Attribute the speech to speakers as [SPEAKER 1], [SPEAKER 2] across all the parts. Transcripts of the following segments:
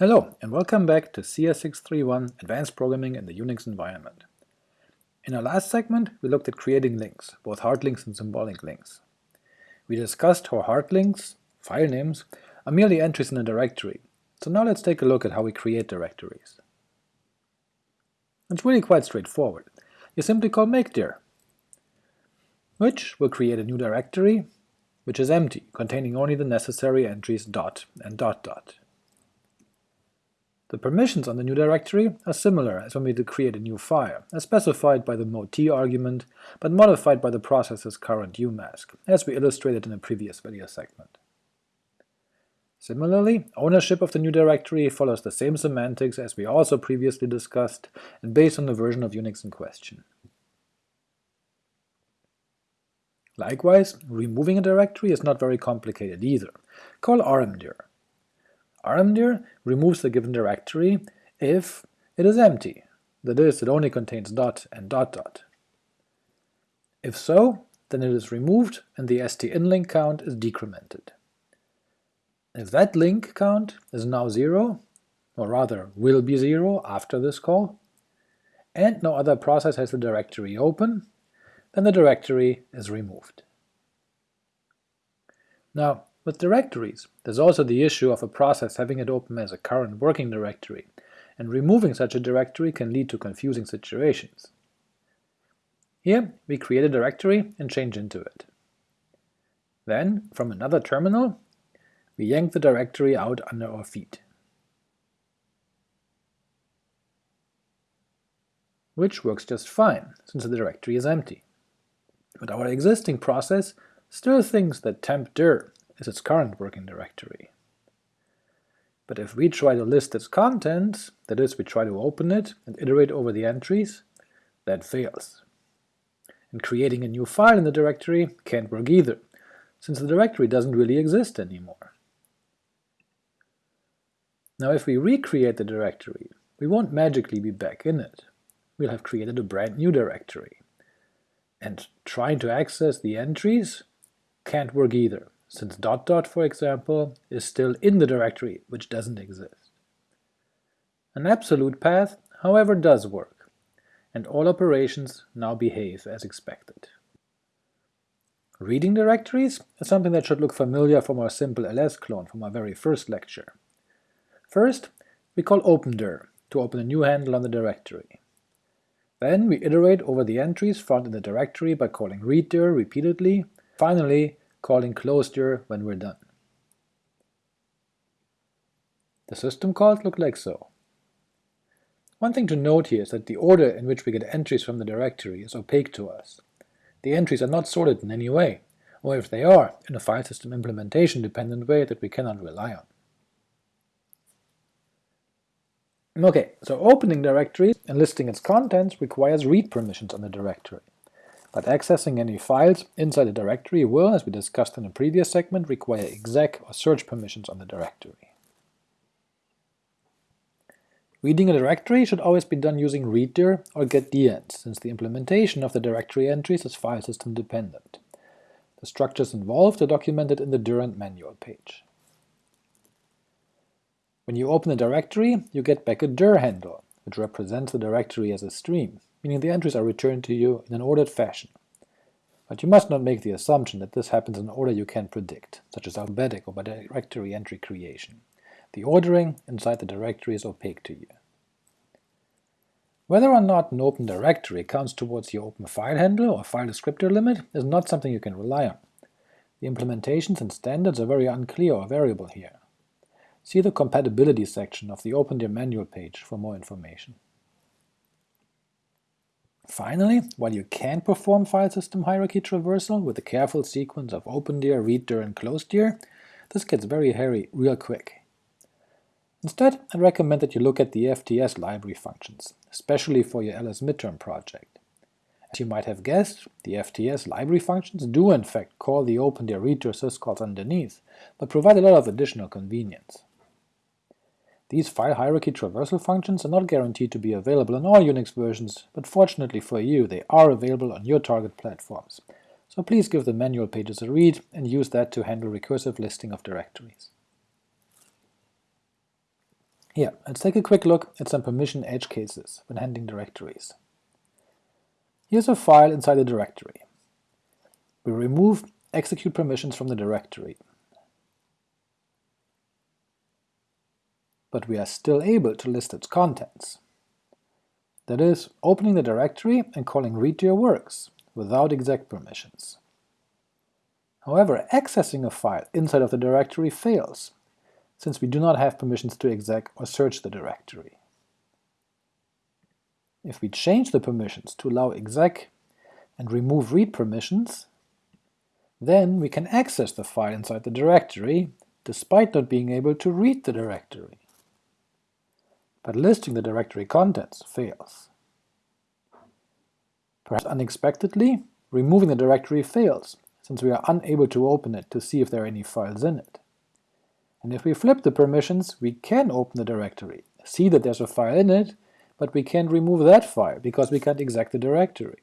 [SPEAKER 1] Hello, and welcome back to CS631 Advanced Programming in the Unix Environment. In our last segment, we looked at creating links, both hard links and symbolic links. We discussed how hard links, file names, are merely entries in a directory, so now let's take a look at how we create directories. It's really quite straightforward. You simply call mkdir, which will create a new directory, which is empty, containing only the necessary entries dot and dot dot. The permissions on the new directory are similar as when we create a new file, as specified by the mode argument, but modified by the process's current umask, as we illustrated in a previous video segment. Similarly, ownership of the new directory follows the same semantics as we also previously discussed, and based on the version of Unix in question. Likewise, removing a directory is not very complicated either. Call rmdir, rmdir removes the given directory if it is empty, that is, it only contains dot and dot dot. If so, then it is removed and the st_nlink count is decremented. If that link count is now 0, or rather will be 0 after this call, and no other process has the directory open, then the directory is removed. Now, with directories, there's also the issue of a process having it open as a current working directory, and removing such a directory can lead to confusing situations. Here we create a directory and change into it. Then, from another terminal, we yank the directory out under our feet. Which works just fine, since the directory is empty. But our existing process still thinks that temp_dir is its current working directory. But if we try to list its contents, that is, we try to open it and iterate over the entries, that fails. And creating a new file in the directory can't work either, since the directory doesn't really exist anymore. Now if we recreate the directory, we won't magically be back in it. We'll have created a brand new directory. And trying to access the entries can't work either, since dot dot, for example, is still in the directory, which doesn't exist. An absolute path, however, does work, and all operations now behave as expected. Reading directories is something that should look familiar from our simple ls clone from our very first lecture. First, we call opendir to open a new handle on the directory. Then we iterate over the entries found in the directory by calling readdir repeatedly. Finally, calling closedir when we're done. The system calls look like so. One thing to note here is that the order in which we get entries from the directory is opaque to us. The entries are not sorted in any way, or if they are, in a file system implementation dependent way that we cannot rely on. Ok, so opening directories and listing its contents requires read permissions on the directory but accessing any files inside a directory will, as we discussed in a previous segment, require exec or search permissions on the directory. Reading a directory should always be done using readdir or getDent, since the implementation of the directory entries is file system dependent. The structures involved are documented in the dirent manual page. When you open a directory, you get back a dir handle, which represents the directory as a stream, meaning the entries are returned to you in an ordered fashion. But you must not make the assumption that this happens in an order you can predict, such as alphabetic or by directory entry creation. The ordering inside the directory is opaque to you. Whether or not an open directory counts towards your open file handle or file descriptor limit is not something you can rely on. The implementations and standards are very unclear or variable here. See the compatibility section of the opendir manual page for more information. Finally, while you can perform file system hierarchy traversal with a careful sequence of opendir, readdir, and closedir, this gets very hairy real quick. Instead, I'd recommend that you look at the FTS library functions, especially for your LS midterm project. As you might have guessed, the FTS library functions do in fact call the opendir readdir syscalls underneath, but provide a lot of additional convenience. These file hierarchy traversal functions are not guaranteed to be available on all Unix versions, but fortunately for you they are available on your target platforms, so please give the manual pages a read and use that to handle recursive listing of directories. Here, let's take a quick look at some permission edge cases when handling directories. Here's a file inside a directory. We remove execute permissions from the directory. But we are still able to list its contents. That is, opening the directory and calling readdir works, without exec permissions. However, accessing a file inside of the directory fails, since we do not have permissions to exec or search the directory. If we change the permissions to allow exec and remove read permissions, then we can access the file inside the directory, despite not being able to read the directory. But listing the directory contents fails. Perhaps unexpectedly, removing the directory fails, since we are unable to open it to see if there are any files in it. And if we flip the permissions, we can open the directory, see that there's a file in it, but we can't remove that file because we can't exec the directory.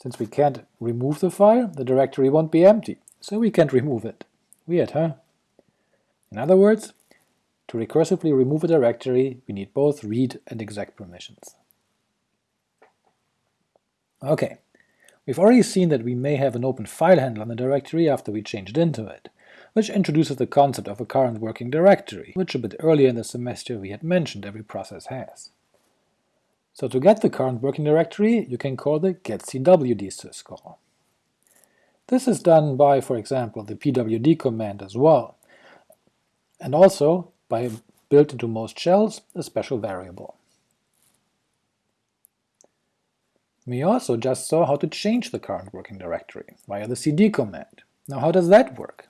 [SPEAKER 1] Since we can't remove the file, the directory won't be empty, so we can't remove it. Weird, huh? In other words, to recursively remove a directory, we need both read and exec permissions. Ok, we've already seen that we may have an open file handle on the directory after we changed into it, which introduces the concept of a current working directory, which a bit earlier in the semester we had mentioned every process has. So to get the current working directory, you can call the getcwd syscall. This is done by, for example, the pwd command as well, and also by built into most shells a special variable. We also just saw how to change the current working directory via the cd command. Now how does that work?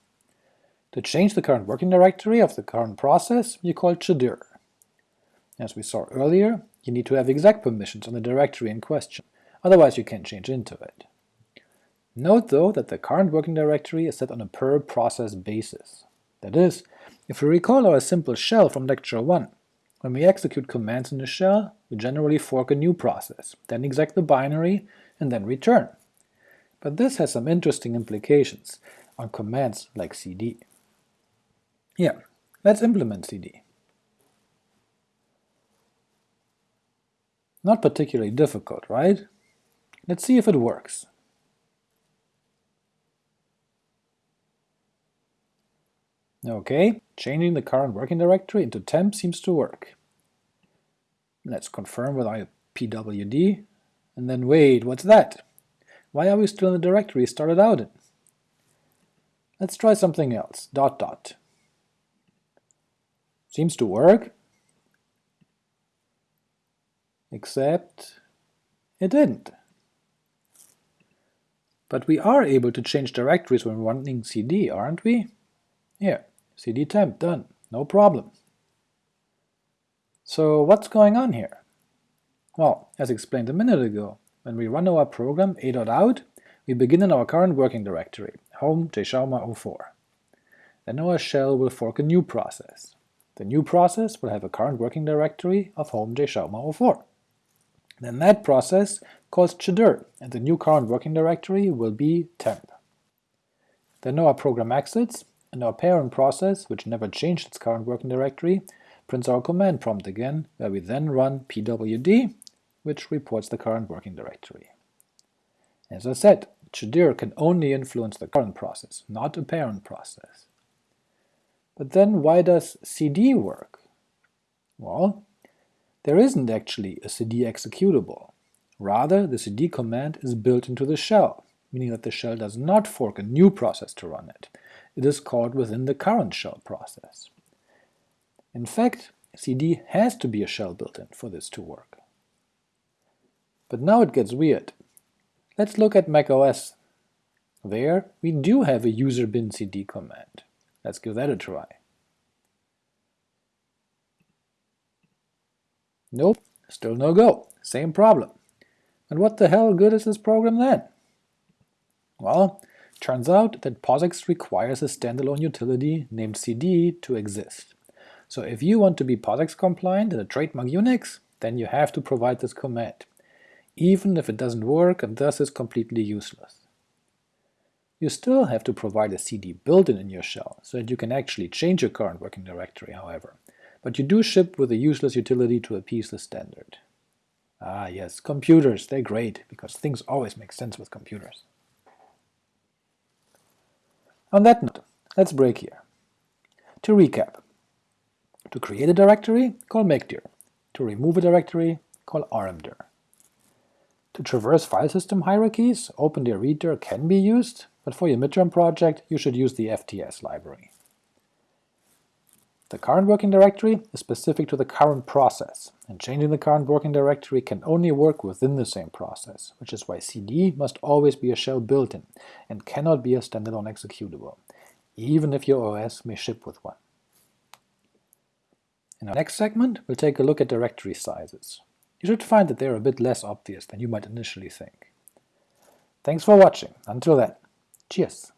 [SPEAKER 1] To change the current working directory of the current process, you call chdir. As we saw earlier, you need to have exec permissions on the directory in question, otherwise you can't change into it. Note though that the current working directory is set on a per process basis. That is, if we recall our simple shell from lecture 1, when we execute commands in the shell, we generally fork a new process, then exec the binary, and then return. But this has some interesting implications on commands like cd. Yeah, let's implement cd. Not particularly difficult, right? Let's see if it works. Ok, changing the current working directory into temp seems to work. Let's confirm with our pwd, and then wait, what's that? Why are we still in the directory started out in? Let's try something else, dot dot. Seems to work, except it didn't. But we are able to change directories when running cd, aren't we? Here, cd temp, done, no problem. So what's going on here? Well, as explained a minute ago, when we run our program a.out, we begin in our current working directory, home jschauma04. Then our shell will fork a new process. The new process will have a current working directory of home jschauma04. Then that process calls chdir, and the new current working directory will be temp. Then our program exits, and our parent process, which never changed its current working directory, prints our command prompt again, where we then run pwd, which reports the current working directory. As I said, chdir can only influence the current process, not a parent process. But then why does cd work? Well, there isn't actually a cd executable. Rather, the cd command is built into the shell, meaning that the shell does not fork a new process to run it. It is called within the current shell process. In fact, cd has to be a shell built-in for this to work. But now it gets weird. Let's look at macOS. There, we do have a user bin cd command. Let's give that a try. Nope, still no go, same problem. And what the hell good is this program then? Well, turns out that POSIX requires a standalone utility named cd to exist. So if you want to be POSIX compliant in a trademark Unix, then you have to provide this command, even if it doesn't work and thus is completely useless. You still have to provide a cd built-in in your shell, so that you can actually change your current working directory, however, but you do ship with a useless utility to appease the standard. Ah yes, computers, they're great, because things always make sense with computers. On that note, let's break here. To recap, to create a directory, call mkdir. To remove a directory, call rmdir. To traverse file system hierarchies, opendir readdir can be used, but for your midterm project you should use the FTS library. The current working directory is specific to the current process, and changing the current working directory can only work within the same process, which is why cd must always be a shell built-in, and cannot be a standalone executable, even if your OS may ship with one. In our next segment, we'll take a look at directory sizes. You should find that they're a bit less obvious than you might initially think. Thanks for watching. Until then, cheers!